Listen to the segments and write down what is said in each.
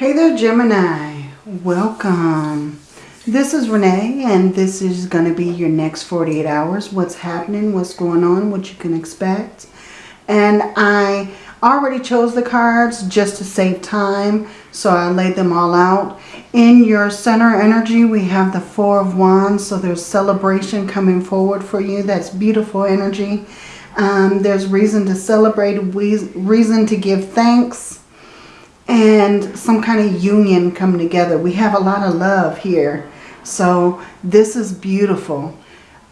Hey there, Gemini. Welcome. This is Renee, and this is going to be your next 48 hours. What's happening, what's going on, what you can expect. And I already chose the cards just to save time, so I laid them all out. In your center energy, we have the Four of Wands, so there's celebration coming forward for you. That's beautiful energy. Um, there's reason to celebrate, reason to give thanks and some kind of union come together. We have a lot of love here. So this is beautiful,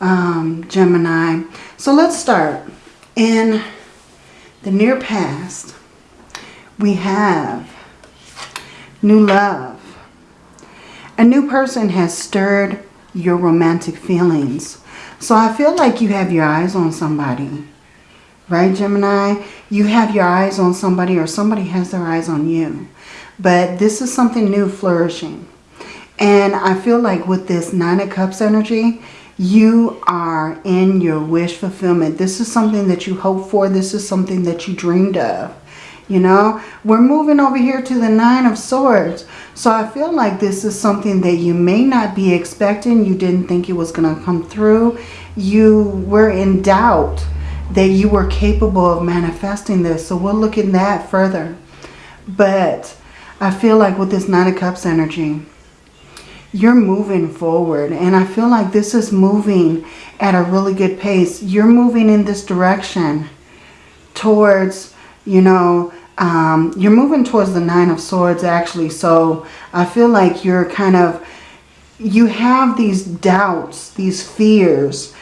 um, Gemini. So let's start. In the near past, we have new love. A new person has stirred your romantic feelings. So I feel like you have your eyes on somebody. Right, Gemini? You have your eyes on somebody or somebody has their eyes on you. But this is something new flourishing. And I feel like with this Nine of Cups energy, you are in your wish fulfillment. This is something that you hope for. This is something that you dreamed of. You know, we're moving over here to the Nine of Swords. So I feel like this is something that you may not be expecting. You didn't think it was going to come through. You were in doubt that you were capable of manifesting this. So we'll look in that further. But I feel like with this Nine of Cups energy, you're moving forward. And I feel like this is moving at a really good pace. You're moving in this direction towards, you know, um, you're moving towards the Nine of Swords actually. So I feel like you're kind of, you have these doubts, these fears,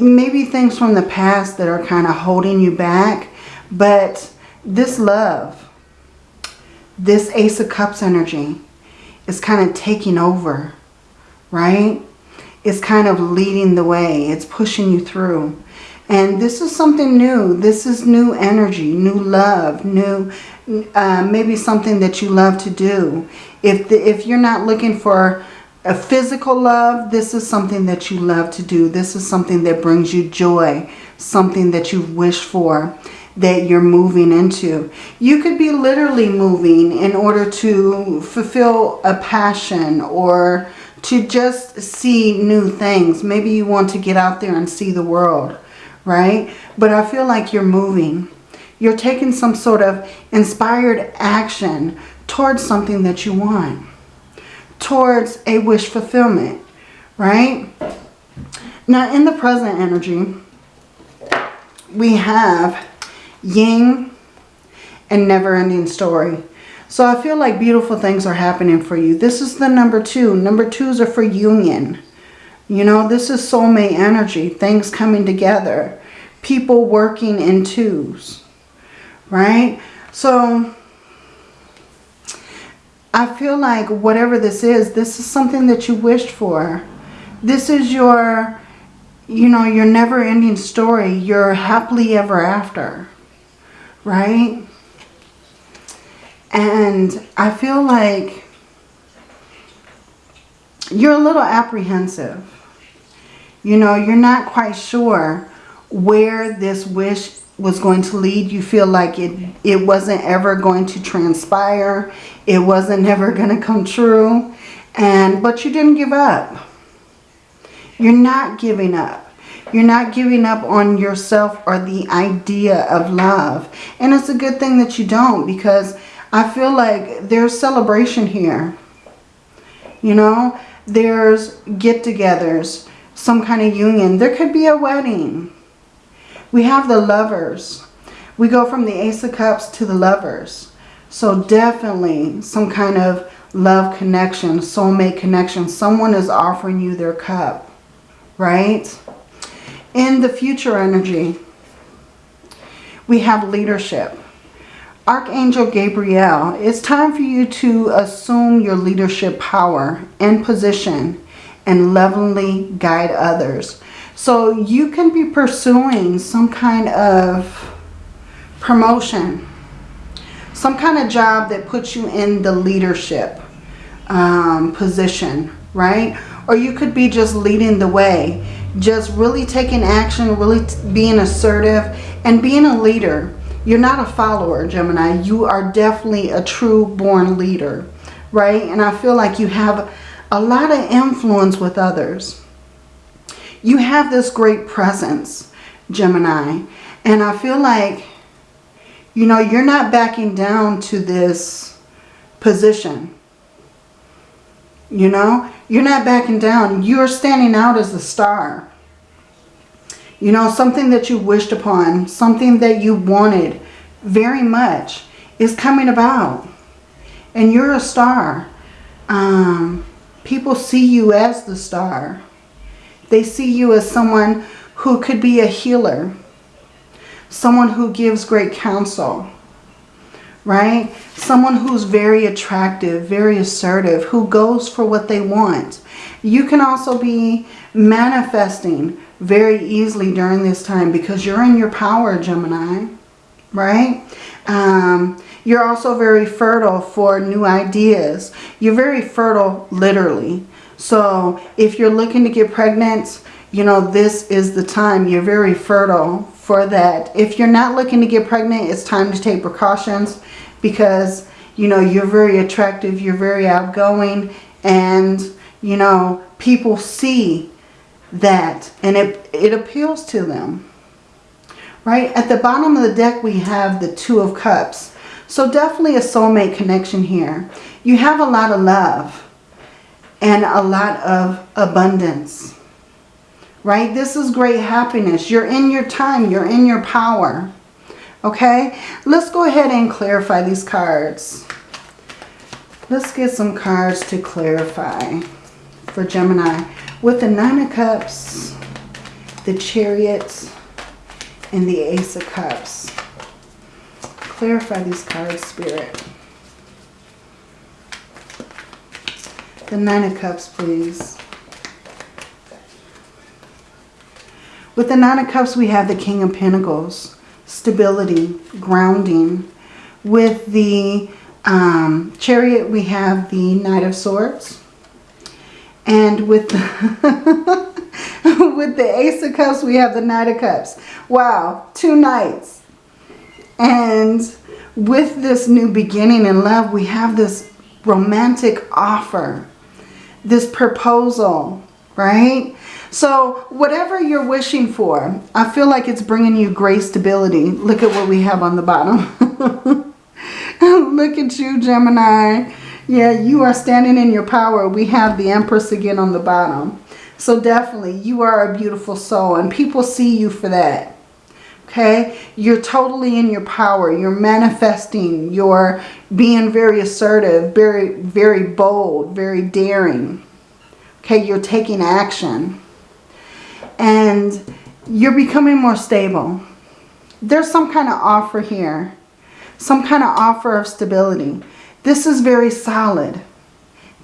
maybe things from the past that are kind of holding you back. But this love, this Ace of Cups energy is kind of taking over, right? It's kind of leading the way. It's pushing you through. And this is something new. This is new energy, new love, new, uh, maybe something that you love to do. If, the, if you're not looking for a physical love, this is something that you love to do. This is something that brings you joy, something that you wish for, that you're moving into. You could be literally moving in order to fulfill a passion or to just see new things. Maybe you want to get out there and see the world, right? But I feel like you're moving. You're taking some sort of inspired action towards something that you want towards a wish fulfillment, right? Now, in the present energy, we have yin and never-ending story. So I feel like beautiful things are happening for you. This is the number two. Number twos are for union. You know, this is soulmate energy. Things coming together. People working in twos. Right? So I feel like whatever this is, this is something that you wished for. This is your, you know, your never-ending story, your happily ever after, right? And I feel like you're a little apprehensive. You know, you're not quite sure where this wish was going to lead. You feel like it, it wasn't ever going to transpire. It wasn't ever going to come true. And But you didn't give up. You're not giving up. You're not giving up on yourself or the idea of love. And it's a good thing that you don't because I feel like there's celebration here. You know, there's get-togethers, some kind of union. There could be a wedding. We have the lovers. We go from the Ace of Cups to the lovers. So definitely some kind of love connection, soulmate connection. Someone is offering you their cup, right? In the future energy, we have leadership. Archangel Gabriel, it's time for you to assume your leadership power and position and lovingly guide others. So you can be pursuing some kind of promotion, some kind of job that puts you in the leadership um, position, right? Or you could be just leading the way, just really taking action, really being assertive and being a leader. You're not a follower, Gemini. You are definitely a true born leader. right? And I feel like you have a lot of influence with others. You have this great presence, Gemini. And I feel like, you know, you're not backing down to this position. You know, you're not backing down. You're standing out as the star. You know, something that you wished upon, something that you wanted very much is coming about. And you're a star. Um, people see you as the star. They see you as someone who could be a healer. Someone who gives great counsel. Right? Someone who's very attractive, very assertive, who goes for what they want. You can also be manifesting very easily during this time because you're in your power, Gemini. Right? Um, you're also very fertile for new ideas. You're very fertile literally. So if you're looking to get pregnant, you know, this is the time. You're very fertile for that. If you're not looking to get pregnant, it's time to take precautions because, you know, you're very attractive. You're very outgoing and, you know, people see that and it, it appeals to them. Right? At the bottom of the deck, we have the Two of Cups. So definitely a soulmate connection here. You have a lot of love and a lot of abundance. Right? This is great happiness. You're in your time. You're in your power. Okay? Let's go ahead and clarify these cards. Let's get some cards to clarify for Gemini. With the Nine of Cups, the Chariot, and the Ace of Cups clarify these cards, Spirit. The Nine of Cups, please. With the Nine of Cups, we have the King of Pentacles. Stability, grounding. With the um, Chariot, we have the Knight of Swords. And with the, with the Ace of Cups, we have the Knight of Cups. Wow, two knights. And with this new beginning in love, we have this romantic offer, this proposal, right? So whatever you're wishing for, I feel like it's bringing you great stability. Look at what we have on the bottom. Look at you, Gemini. Yeah, you are standing in your power. We have the Empress again on the bottom. So definitely, you are a beautiful soul and people see you for that okay? You're totally in your power. You're manifesting. You're being very assertive, very, very bold, very daring. Okay, you're taking action. And you're becoming more stable. There's some kind of offer here. Some kind of offer of stability. This is very solid.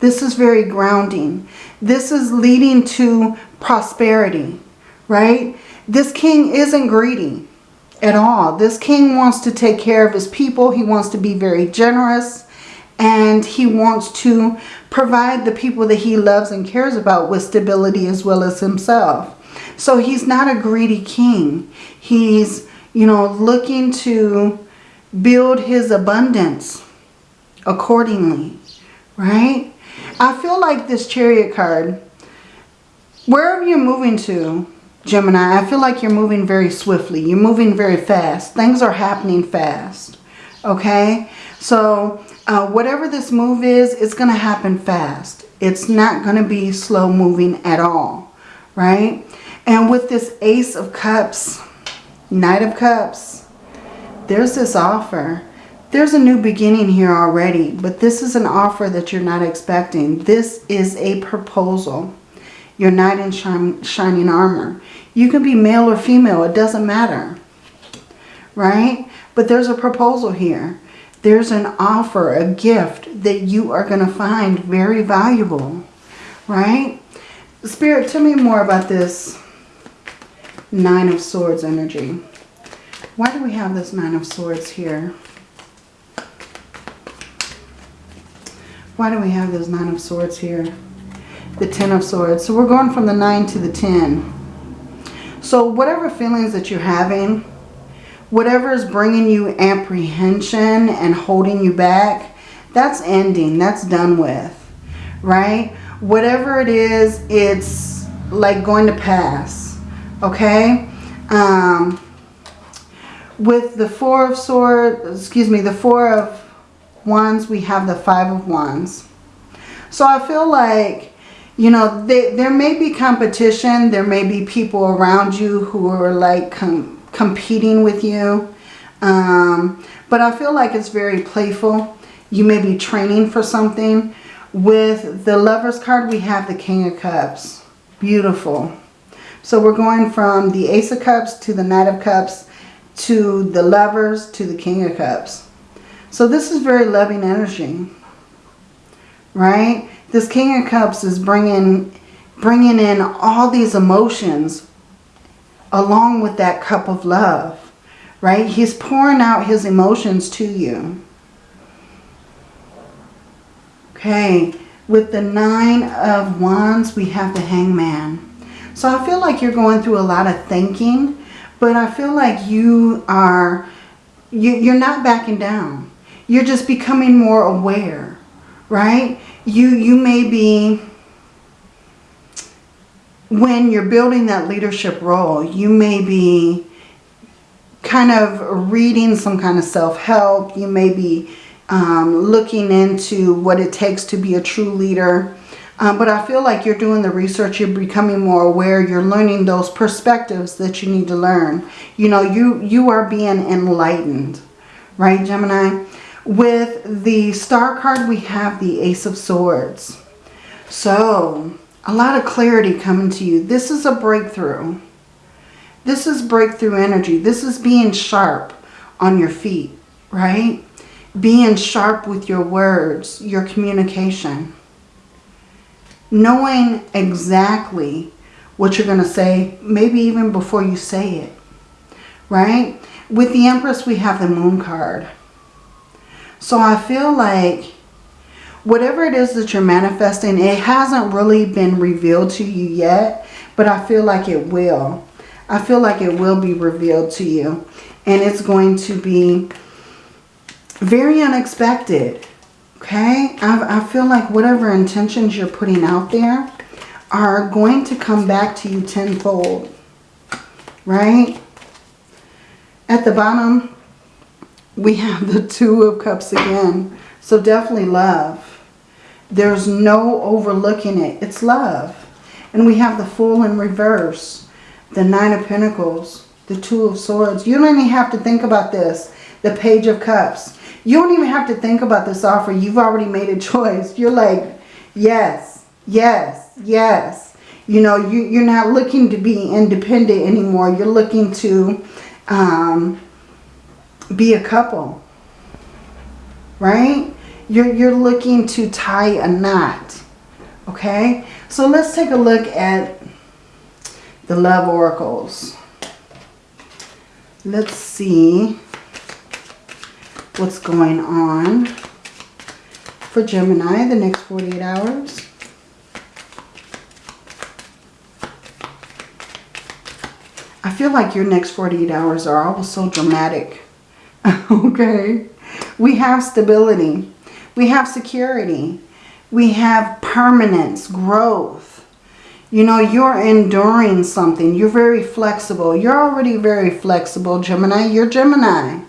This is very grounding. This is leading to prosperity, right? This king isn't greedy at all. This king wants to take care of his people. He wants to be very generous. And he wants to provide the people that he loves and cares about with stability as well as himself. So he's not a greedy king. He's, you know, looking to build his abundance accordingly, right? I feel like this chariot card, wherever you're moving to, Gemini, I feel like you're moving very swiftly. You're moving very fast. Things are happening fast. Okay? So uh, whatever this move is, it's going to happen fast. It's not going to be slow moving at all. Right? And with this Ace of Cups, Knight of Cups, there's this offer. There's a new beginning here already, but this is an offer that you're not expecting. This is a proposal. Your knight in shining armor. You can be male or female. It doesn't matter. Right? But there's a proposal here. There's an offer, a gift that you are going to find very valuable. Right? Spirit, tell me more about this Nine of Swords energy. Why do we have this Nine of Swords here? Why do we have this Nine of Swords here? The Ten of Swords. So we're going from the 9 to the 10. So whatever feelings that you're having, whatever is bringing you apprehension and holding you back, That's ending. That's done with. Right? Whatever it is, it's like going to pass. Okay? Um, with the Four of Swords, excuse me, the Four of Wands, we have the Five of Wands. So I feel like, you know, they, there may be competition. There may be people around you who are like com competing with you. Um, but I feel like it's very playful. You may be training for something. With the Lover's card, we have the King of Cups. Beautiful. So we're going from the Ace of Cups to the Knight of Cups to the Lovers to the King of Cups. So this is very loving energy right? This King of Cups is bringing, bringing in all these emotions along with that cup of love, right? He's pouring out his emotions to you. Okay, with the Nine of Wands, we have the Hangman. So I feel like you're going through a lot of thinking, but I feel like you are, you, you're not backing down. You're just becoming more aware, right? You, you may be, when you're building that leadership role, you may be kind of reading some kind of self-help. You may be um, looking into what it takes to be a true leader. Um, but I feel like you're doing the research, you're becoming more aware, you're learning those perspectives that you need to learn. You know, you, you are being enlightened, right, Gemini? With the star card, we have the Ace of Swords. So, a lot of clarity coming to you. This is a breakthrough. This is breakthrough energy. This is being sharp on your feet, right? Being sharp with your words, your communication. Knowing exactly what you're going to say, maybe even before you say it, right? With the Empress, we have the Moon card. So I feel like whatever it is that you're manifesting, it hasn't really been revealed to you yet, but I feel like it will. I feel like it will be revealed to you. And it's going to be very unexpected. Okay? I, I feel like whatever intentions you're putting out there are going to come back to you tenfold. Right? At the bottom, we have the Two of Cups again. So definitely love. There's no overlooking it. It's love. And we have the Fool in reverse. The Nine of Pentacles. The Two of Swords. You don't even have to think about this. The Page of Cups. You don't even have to think about this offer. You've already made a choice. You're like, yes, yes, yes. You know, you, you're not looking to be independent anymore. You're looking to um, be a couple. Right? You're, you're looking to tie a knot. Okay? So let's take a look at the love oracles. Let's see what's going on for Gemini the next 48 hours. I feel like your next 48 hours are always so dramatic. okay? We have stability. We have security. We have permanence, growth. You know, you're enduring something. You're very flexible. You're already very flexible, Gemini. You're Gemini,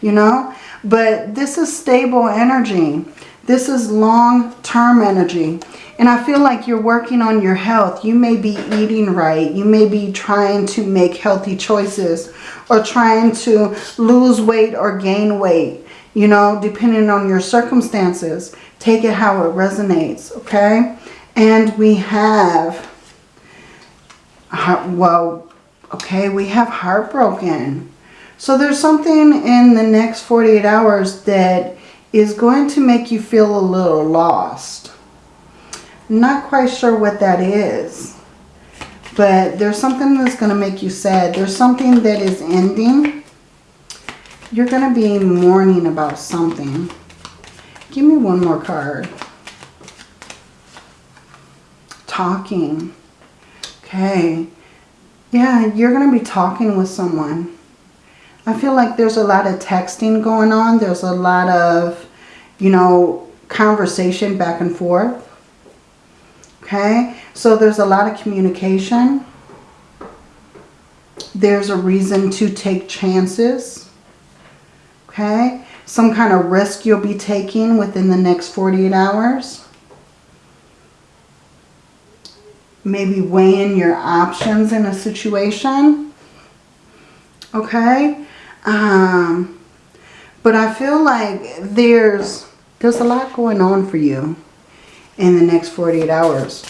you know. But this is stable energy. This is long-term energy. And I feel like you're working on your health. You may be eating right. You may be trying to make healthy choices or trying to lose weight or gain weight, you know, depending on your circumstances. Take it how it resonates, okay? And we have, well, okay, we have heartbroken. So there's something in the next 48 hours that is going to make you feel a little lost. Not quite sure what that is. But there's something that's going to make you sad. There's something that is ending. You're going to be mourning about something. Give me one more card. Talking. Okay. Yeah, you're going to be talking with someone. I feel like there's a lot of texting going on. There's a lot of, you know, conversation back and forth. Okay, so there's a lot of communication. There's a reason to take chances. Okay, some kind of risk you'll be taking within the next 48 hours. Maybe weighing your options in a situation. Okay, um, but I feel like there's there's a lot going on for you in the next 48 hours,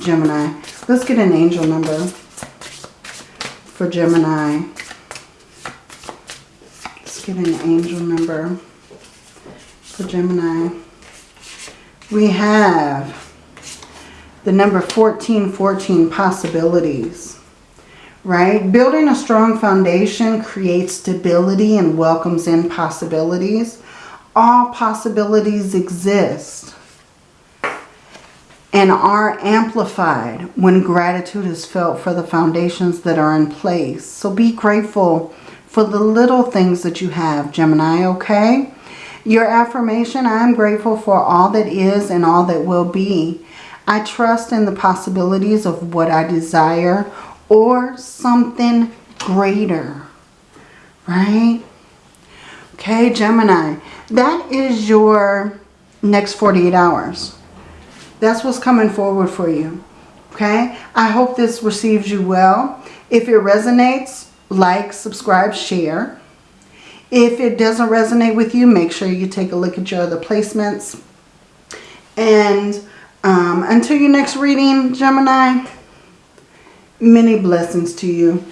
Gemini. Let's get an angel number for Gemini. Let's get an angel number for Gemini. We have the number 1414 possibilities. Right? Building a strong foundation creates stability and welcomes in possibilities. All possibilities exist and are amplified when gratitude is felt for the foundations that are in place. So be grateful for the little things that you have, Gemini, okay? Your affirmation, I am grateful for all that is and all that will be. I trust in the possibilities of what I desire or something greater, right? Okay, Gemini, that is your next 48 hours. That's what's coming forward for you. Okay? I hope this receives you well. If it resonates, like, subscribe, share. If it doesn't resonate with you, make sure you take a look at your other placements. And um, until your next reading, Gemini, many blessings to you.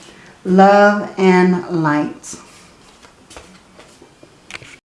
Love and light.